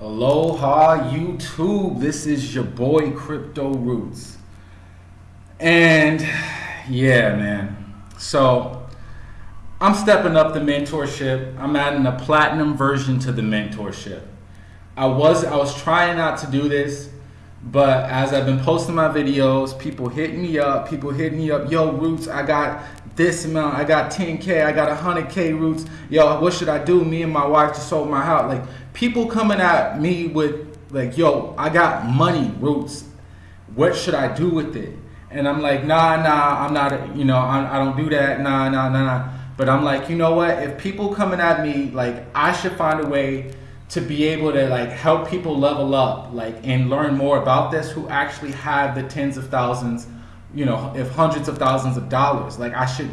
Aloha YouTube. This is your boy Crypto Roots. And yeah, man. So I'm stepping up the mentorship. I'm adding a platinum version to the mentorship. I was I was trying not to do this, but as I've been posting my videos, people hitting me up, people hitting me up, yo, Roots, I got this amount, I got 10K, I got 100K Roots, yo, what should I do? Me and my wife just sold my house. Like, people coming at me with, like, yo, I got money, Roots, what should I do with it? And I'm like, nah, nah, I'm not, you know, I, I don't do that, nah, nah, nah, nah. But I'm like, you know what? If people coming at me, like, I should find a way to be able to like help people level up like and learn more about this who actually have the tens of thousands you know if hundreds of thousands of dollars like i should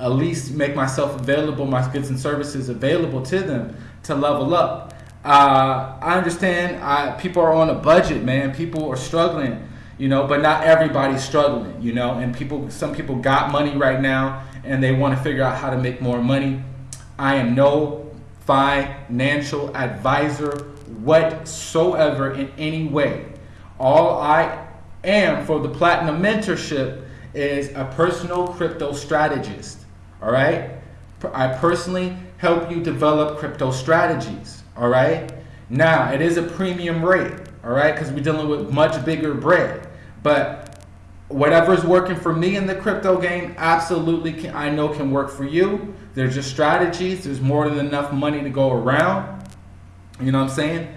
at least make myself available my goods and services available to them to level up. Uh, i understand I, people are on a budget man. People are struggling you know but not everybody's struggling you know and people some people got money right now and they want to figure out how to make more money. I am no financial advisor whatsoever in any way. All I am for the Platinum Mentorship is a personal crypto strategist. All right? I personally help you develop crypto strategies. All right? Now, it is a premium rate. All right? Because we're dealing with much bigger bread. But whatever's working for me in the crypto game absolutely can, I know can work for you. There's just strategies. There's more than enough money to go around. You know what I'm saying?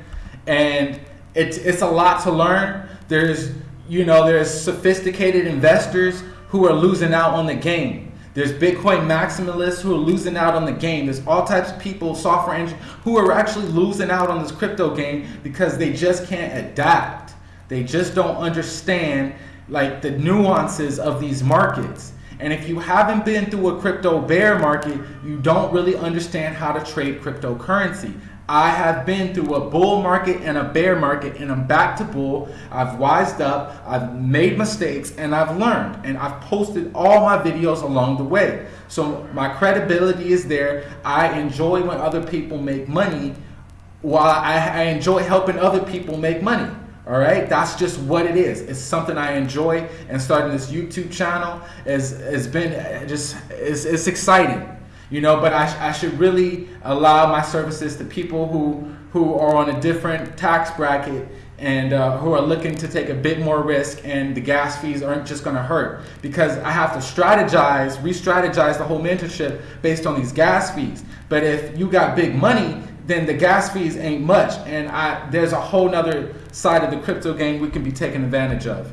And it's it's a lot to learn. There's you know there's sophisticated investors who are losing out on the game. There's Bitcoin maximalists who are losing out on the game. There's all types of people, software engineers, who are actually losing out on this crypto game because they just can't adapt. They just don't understand like the nuances of these markets. And if you haven't been through a crypto bear market, you don't really understand how to trade cryptocurrency. I have been through a bull market and a bear market, and I'm back to bull. I've wised up, I've made mistakes, and I've learned. And I've posted all my videos along the way. So my credibility is there. I enjoy when other people make money, while I, I enjoy helping other people make money. All right, that's just what it is. It's something I enjoy, and starting this YouTube channel has has been just it's, it's exciting, you know. But I, I should really allow my services to people who who are on a different tax bracket and uh, who are looking to take a bit more risk, and the gas fees aren't just going to hurt because I have to strategize, re-strategize the whole mentorship based on these gas fees. But if you got big money, then the gas fees ain't much. And I, there's a whole nother side of the crypto game we can be taking advantage of.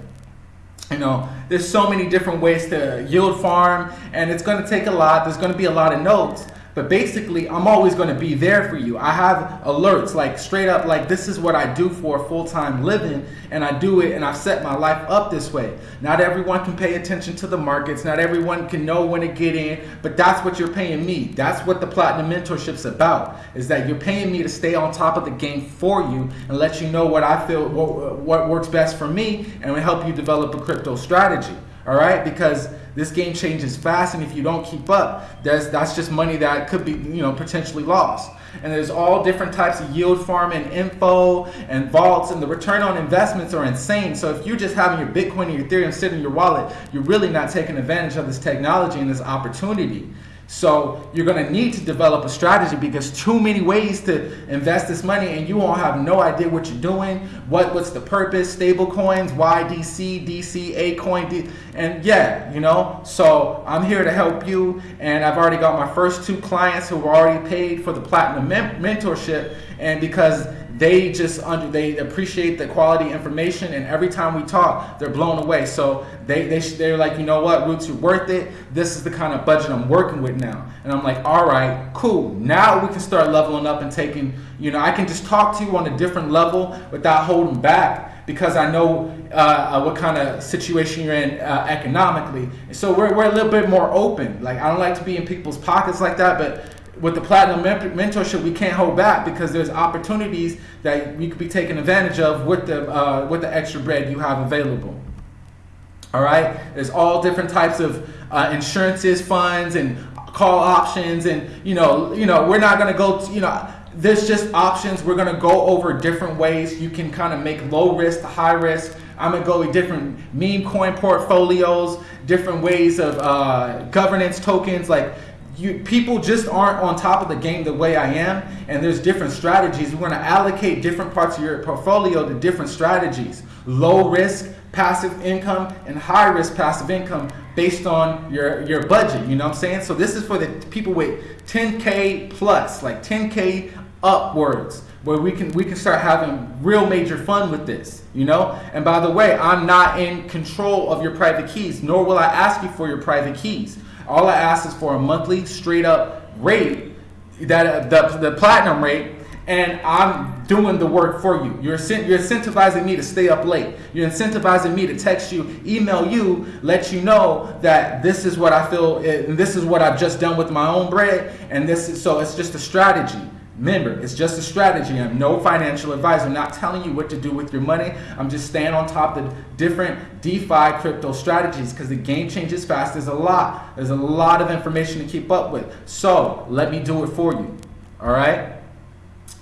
You know, there's so many different ways to yield farm, and it's going to take a lot. There's going to be a lot of nodes. But basically, I'm always going to be there for you. I have alerts, like straight up, like this is what I do for a full-time living, and I do it, and I've set my life up this way. Not everyone can pay attention to the markets. Not everyone can know when to get in, but that's what you're paying me. That's what the Platinum Mentorship's about, is that you're paying me to stay on top of the game for you and let you know what I feel, what, what works best for me, and help you develop a crypto strategy all right because this game changes fast and if you don't keep up that's that's just money that could be you know potentially lost. And there's all different types of yield farming info and vaults and the return on investments are insane. So if you're just having your bitcoin and your ethereum sitting in your wallet you're really not taking advantage of this technology and this opportunity so you're going to need to develop a strategy because too many ways to invest this money and you won't have no idea what you're doing, what what's the purpose, stable coins, YDC, DC, A coin, D, and yeah, you know. So I'm here to help you and I've already got my first two clients who were already paid for the platinum mentorship and because they just under they appreciate the quality information and every time we talk they're blown away. So they, they they're like you know what? Roots you're worth it. This is the kind of budget i'm working with now. And i'm like all right cool. Now we can start leveling up and taking you know i can just talk to you on a different level without holding back because i know uh, uh, what kind of situation you're in uh, economically. And so we're, we're a little bit more open. Like i don't like to be in people's pockets like that but with the platinum mentorship, we can't hold back because there's opportunities that you could be taking advantage of with the uh, with the extra bread you have available. All right, there's all different types of uh, insurances, funds, and call options, and you know, you know, we're not gonna go. To, you know, there's just options. We're gonna go over different ways you can kind of make low risk to high risk. I'm gonna go with different meme coin portfolios, different ways of uh, governance tokens. Like you, people just aren't on top of the game the way I am, and there's different strategies. We're gonna allocate different parts of your portfolio to different strategies. Low risk passive income and high risk passive income based on your your budget. You know what I'm saying? So this is for the people with 10k plus, like 10k upwards where we can we can start having real major fun with this you know and by the way i'm not in control of your private keys nor will i ask you for your private keys all i ask is for a monthly straight up rate that the, the platinum rate and i'm doing the work for you. You're, you're incentivizing me to stay up late. You're incentivizing me to text you email you let you know that this is what i feel and this is what i've just done with my own bread and this is so it's just a strategy Remember, it's just a strategy. I'm no financial advisor. I'm not telling you what to do with your money. I'm just staying on top of different DeFi crypto strategies because the game changes fast. There's a lot. There's a lot of information to keep up with. So let me do it for you. All right?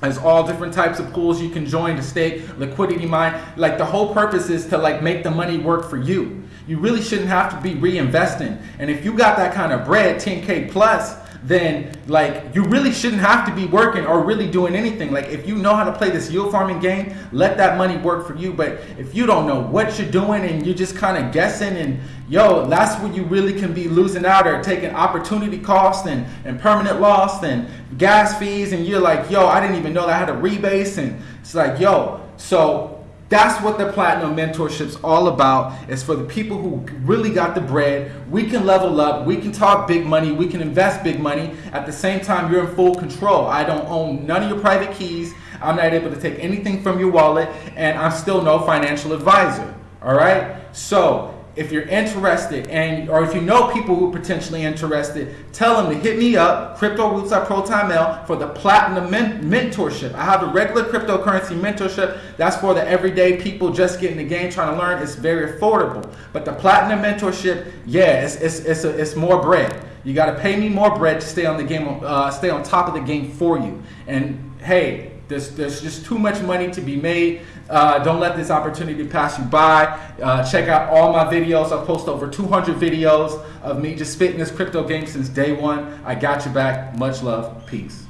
There's all different types of pools you can join to stake, liquidity mine. Like the whole purpose is to like make the money work for you. You really shouldn't have to be reinvesting. And if you got that kind of bread, 10K plus, then like you really shouldn't have to be working or really doing anything. Like if you know how to play this yield farming game, let that money work for you. But if you don't know what you're doing and you're just kind of guessing and yo, that's where you really can be losing out or taking opportunity cost and, and permanent loss and gas fees and you're like, yo, I didn't even know that I had a rebase and it's like, yo, so that's what the Platinum Mentorship's all about. It's for the people who really got the bread. We can level up. We can talk big money. We can invest big money. At the same time, you're in full control. I don't own none of your private keys. I'm not able to take anything from your wallet, and I'm still no financial advisor. All right? So if you're interested and or if you know people who are potentially interested, tell them to hit me up, Crypto Roots at Proton Mail for the Platinum men- Mentorship. I have a regular cryptocurrency mentorship. That's for the everyday people just getting the game, trying to learn. It's very affordable. But the Platinum Mentorship, yeah, it's it's it's, a, it's more bread. You got to pay me more bread to stay on the game, uh, stay on top of the game for you. And hey, there's, there's just too much money to be made. Uh, don't let this opportunity pass you by. Uh, check out all my videos. I've posted over 200 videos of me just spitting this crypto game since day one. I got you back. Much love. Peace.